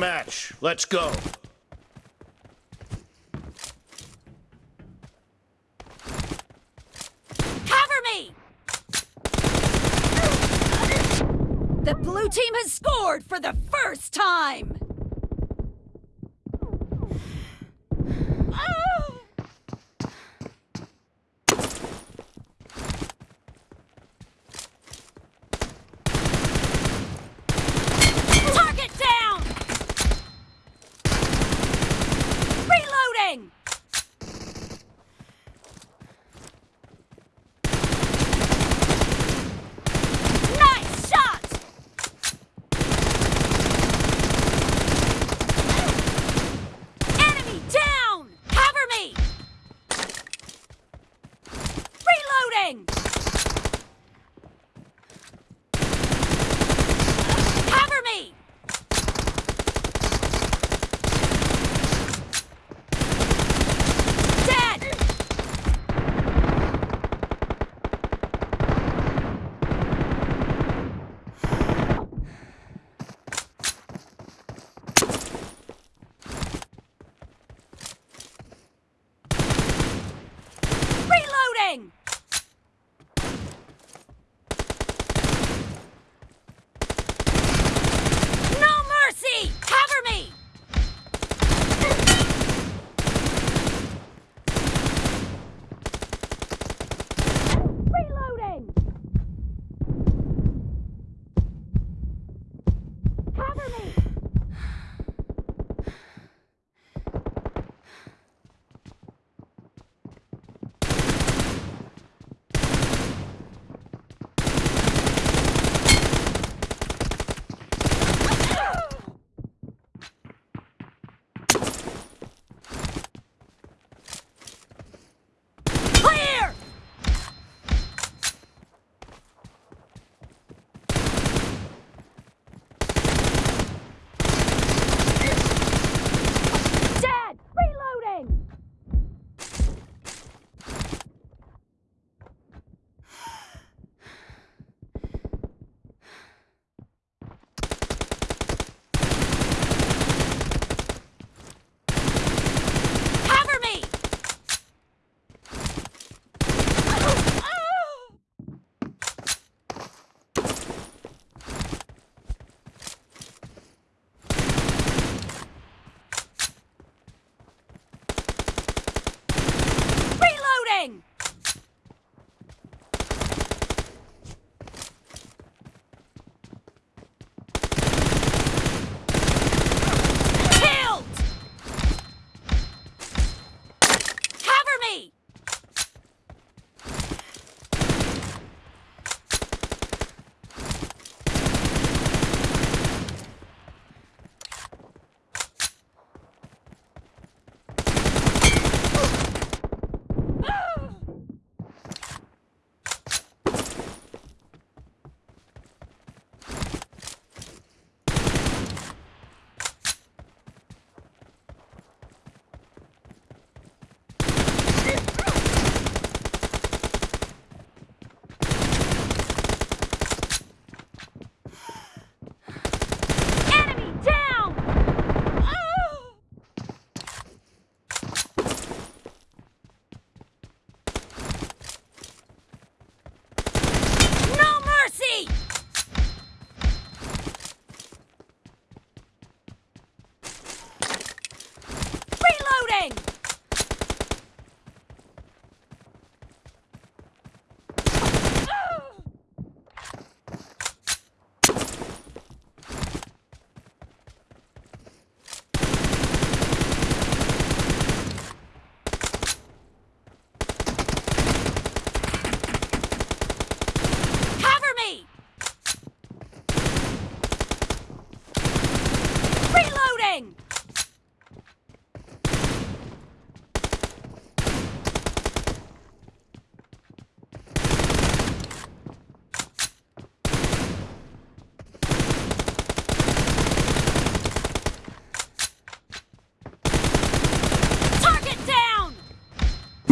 match which گا ہیوئی the blue team is score four the first time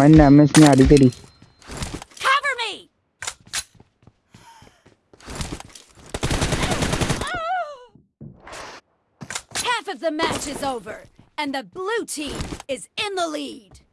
میں سنا three match is over and the blue چیٹ is in lead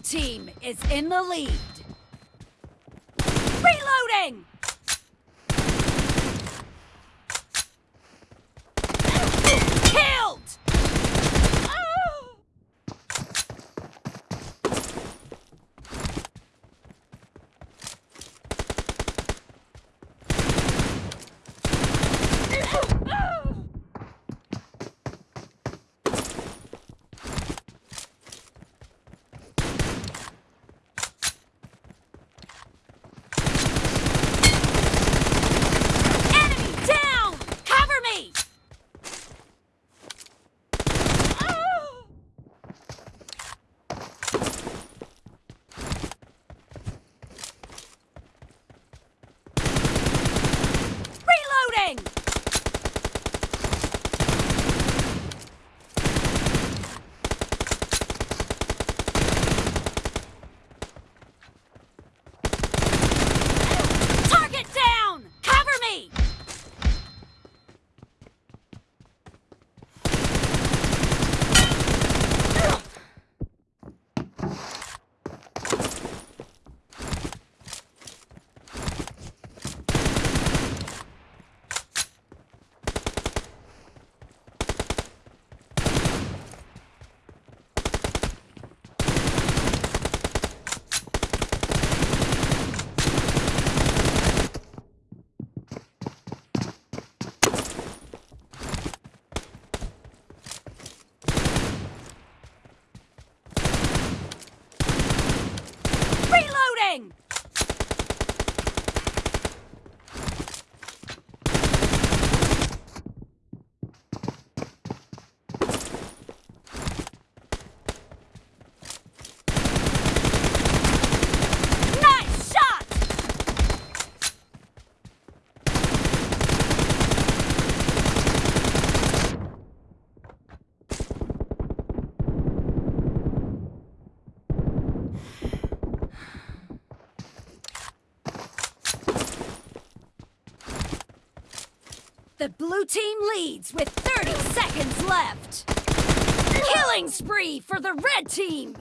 team is in with team leads with thirty second left healing spray for the red team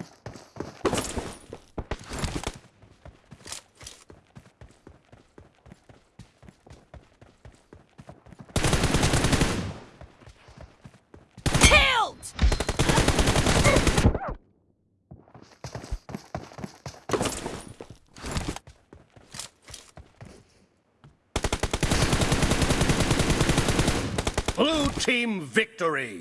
team Victory